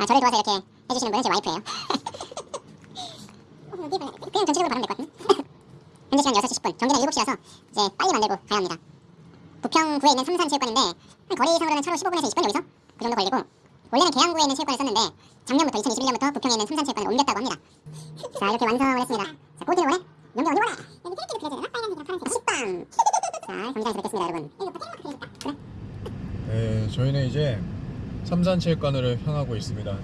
아 저를 도와서 이렇게 해주시는 분은 제 와이프예요. 그냥 전체적으로 바르면 될 것 같은데? 현재 시간 6시 10분, 경기는 7시라서 이제 빨리 만들고 가야 합니다. 부평구에 있는 삼산체육관인데 한 거리상으로는 차로 15분에서 20분 여기서 그 정도 걸리고 원래는 계양구에 있는 체육관을 썼는데 작년부터 2021년부터 부평에 있는 삼산체육관을 옮겼다고 합니다. 자 이렇게 완성을 했습니다. 자 꼬지를 원해? 어디 원해? 여기 캐릭터도 그려야 되나? 빨간색이랑 파란색. 식빵! 자 경기장에서 뵙겠습니다 여러분. 뭐. 그래? 네, 저희는 이제 삼산체육관으로 향하고 있습니다.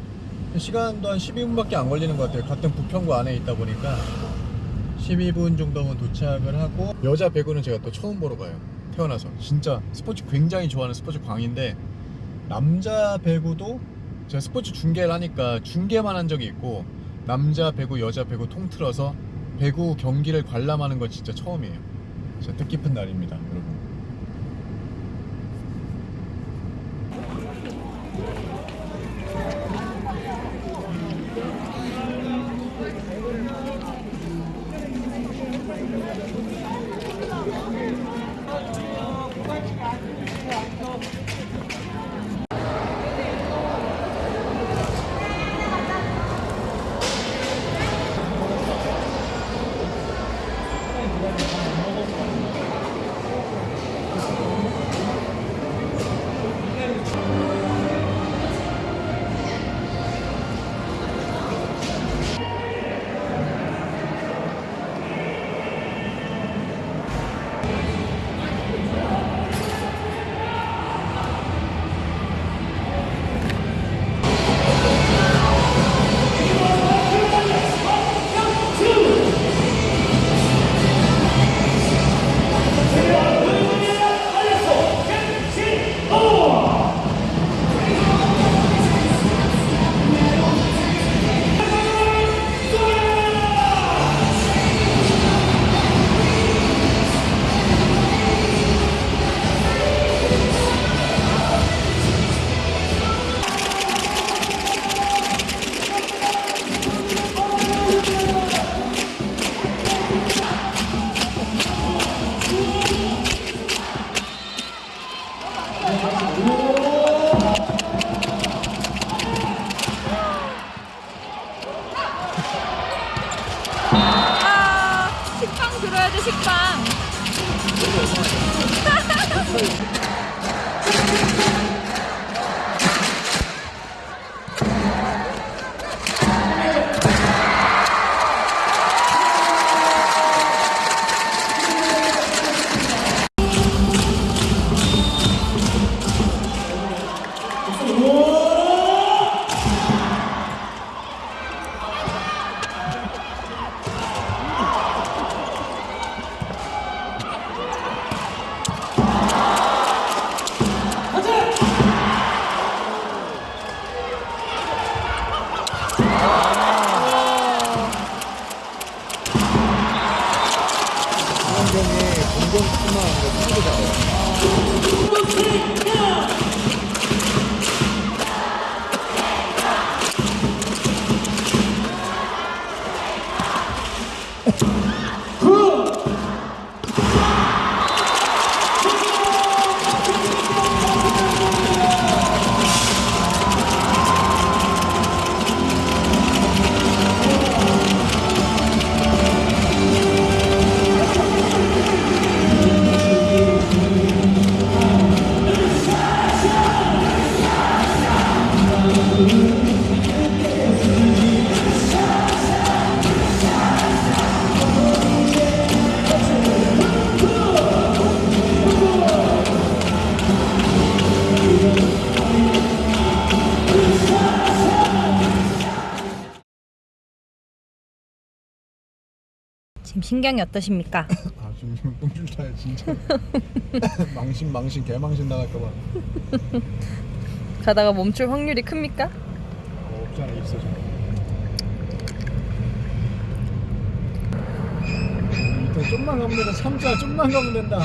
시간도 한 12분밖에 안 걸리는 것 같아요. 같은 부평구 안에 있다 보니까 12분 정도면 도착을 하고 여자 배구는 제가 또 처음 보러 가요. 태어나서 진짜 스포츠 굉장히 좋아하는 스포츠 광인데 남자 배구도 제가 스포츠 중계를 하니까 중계만 한 적이 있고 남자 배구, 여자 배구 통틀어서 배구 경기를 관람하는 건 진짜 처음이에요. 진짜 뜻깊은 날입니다, 여러분. 식빵 들어야 돼 식빵 지금 신경이 어떠십니까? 아 지금 똥줄타야 진짜. 망신 망신 개망신 나갈까봐. 가다가 멈출 확률이 큽니까? 어, 없지 않아 있어 좀 일단 좀만 가면 된다 참자 좀만 가면 된다.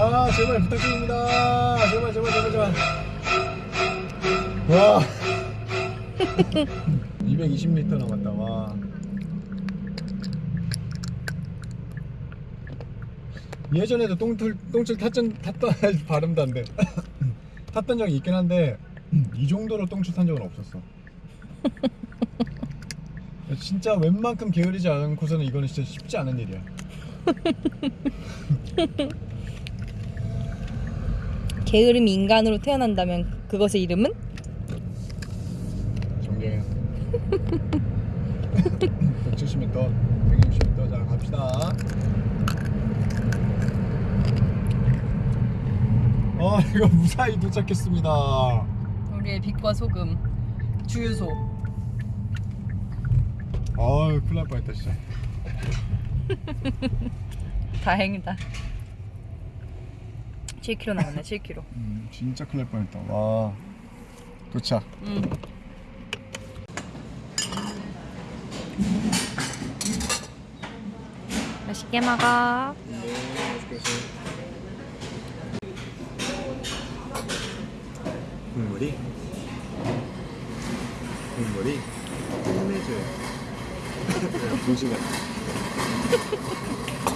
와 제발 부탁드립니다. 제발 제발 제발 제발. 와. 220리터 남았다 와 예전에도 똥틀, 똥줄 탔던, 탔던 발음도 안 돼. 탔던 적이 있긴 한데 이 정도로 똥줄 탄 적은 없었어. 진짜 웬만큼 게으르지 않고서는 이거는 진짜 쉽지 않은 일이야. 게으름이 인간으로 태어난다면 그것의 이름은? 정재현 170m 160m 자 갑시다 아 이거 무사히 도착했습니다. 우리의 빛과 소금 주유소. 아유 큰일 날 뻔했다 진짜. 다행이다. 7km 남았네 7km 음, 진짜 큰일 날 뻔했다. 와 도착. 응. 맛있게 먹어 국물이 국물이 끝내줘요. 두 시간